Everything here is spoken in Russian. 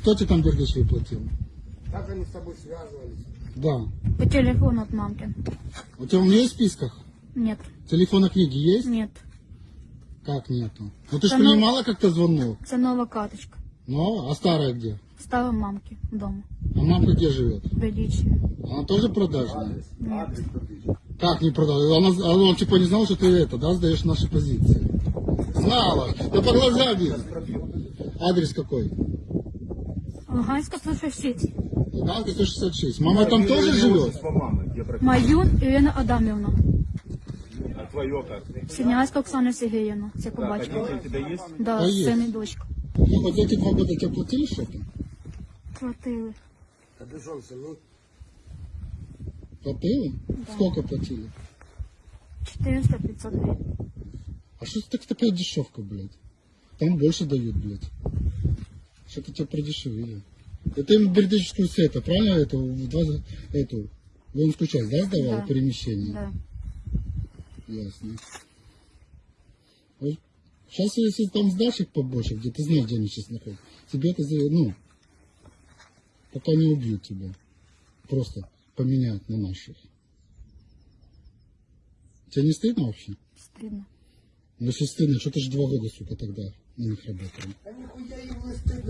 Кто тебе там Бердичеву платил? Как они с тобой связывались? Да. По телефону от мамки. У тебя у нее есть в списках? Нет, Телефона книги есть? нет. Как нету? Ну ты же Да ну- принимала как-то звонок. Це нова карточка. Ну, а старая где? Стала мамки вдома. А мамка где живет? В Бердичеві. Она тоже продажная? Адрес подвижи. Как не продала? Она, а он типа не знал, что ты это, да, сдаешь наши позиции? Знала. Да по глазам видно. Адрес какой? Луганська 166. Луганка 166. Мама там тоже живет? мамы, где прописано? Маю Ірина Адамівна. А твое как? Синявська Оксана Сергіївна. Це по Так, а батькові. дети у тебя есть? Да, Та є. син і дочка. Ну, вот эти два года тебе платили что-то? Платили. Капюшон сними. Платили? Сколько платили? 400-500 гривень. А что это такая дешевка, блядь? Там больше дают, блядь. Что-то тебя продешевили. Это им бердическую сета, правильно? Эту, в два, эту, воинскую часть, да, сдавал? Да. Перемещение? Да. Ясно. Сейчас, если там сдашь их побольше, где ты знаешь, где они сейчас находятся, тебе это, за- ну, пока не убьют тебя. Просто поменяют на наших. Тебе не стыдно вообще? Стидно. Ну, если стыдно, что ты же два года, сука, тогда на них работал? Да нихуя им не стыдно.